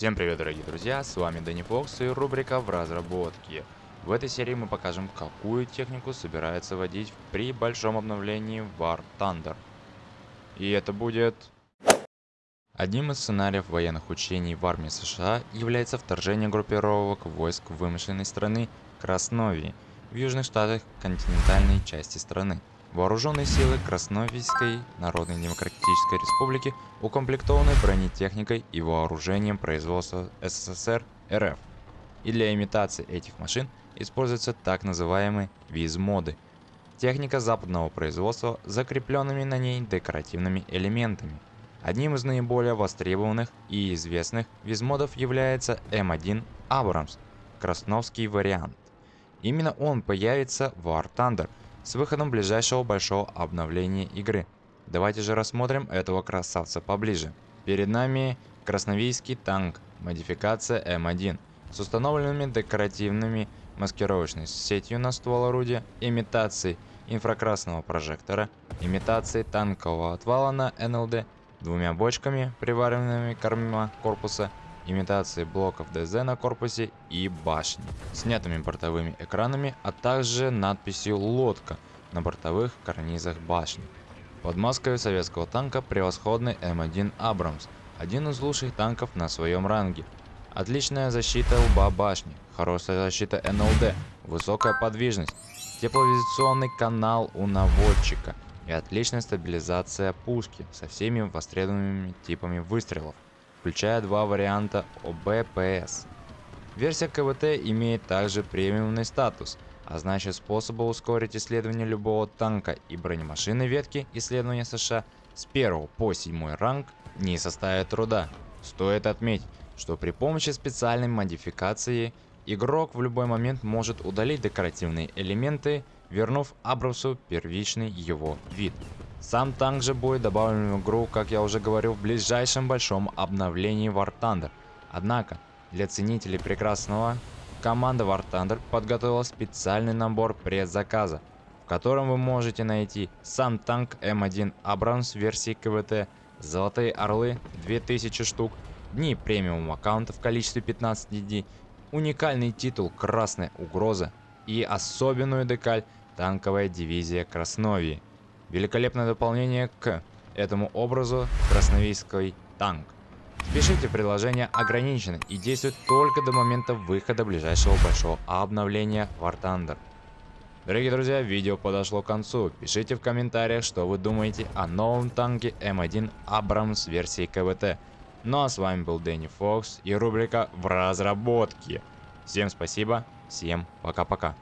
Всем привет, дорогие друзья, с вами Дэнни Фокс и рубрика в разработке. В этой серии мы покажем, какую технику собирается водить при большом обновлении War Thunder. И это будет... Одним из сценариев военных учений в армии США является вторжение группировок войск вымышленной страны Красновии в южных штатах континентальной части страны. Вооруженные силы Красновийской Народной Демократической Республики укомплектованы бронетехникой и вооружением производства СССР РФ. И для имитации этих машин используются так называемые визмоды. Техника западного производства с закрепленными на ней декоративными элементами. Одним из наиболее востребованных и известных визмодов является М1 Абрамс, красновский вариант. Именно он появится в War Thunder – с выходом ближайшего большого обновления игры. Давайте же рассмотрим этого красавца поближе. Перед нами красновийский танк, модификация М1, с установленными декоративными маскировочной сетью на ствол орудия, имитацией инфракрасного прожектора, имитацией танкового отвала на НЛД, двумя бочками, приваренными корма корпуса, имитации блоков ДЗ на корпусе и башни, снятыми бортовыми экранами, а также надписью «Лодка» на бортовых карнизах башни. Под маской советского танка превосходный М1 «Абрамс», один из лучших танков на своем ранге. Отличная защита лба башни, хорошая защита НЛД, высокая подвижность, тепловизационный канал у наводчика и отличная стабилизация пушки со всеми востребованными типами выстрелов включая два варианта ОБПС. Версия КВТ имеет также премиумный статус, а значит способа ускорить исследование любого танка и бронемашины ветки исследования США с 1 по 7 ранг не составит труда. Стоит отметить, что при помощи специальной модификации игрок в любой момент может удалить декоративные элементы, вернув Абрамсу первичный его вид. Сам танк же будет добавлен в игру, как я уже говорил, в ближайшем большом обновлении War Thunder. Однако, для ценителей прекрасного, команда War Thunder подготовила специальный набор предзаказа, в котором вы можете найти сам танк М1 Абрамс версии КВТ, Золотые Орлы 2000 штук, дни премиум аккаунта в количестве 15 дней, уникальный титул Красная Угроза и особенную декаль Танковая дивизия Красновии. Великолепное дополнение к этому образу красновийский танк. Спешите, предложение ограничено и действует только до момента выхода ближайшего большого обновления War Thunder. Дорогие друзья, видео подошло к концу. Пишите в комментариях, что вы думаете о новом танке М1 Абрамс версии КВТ. Ну а с вами был Дэнни Фокс и рубрика «В разработке». Всем спасибо, всем пока-пока.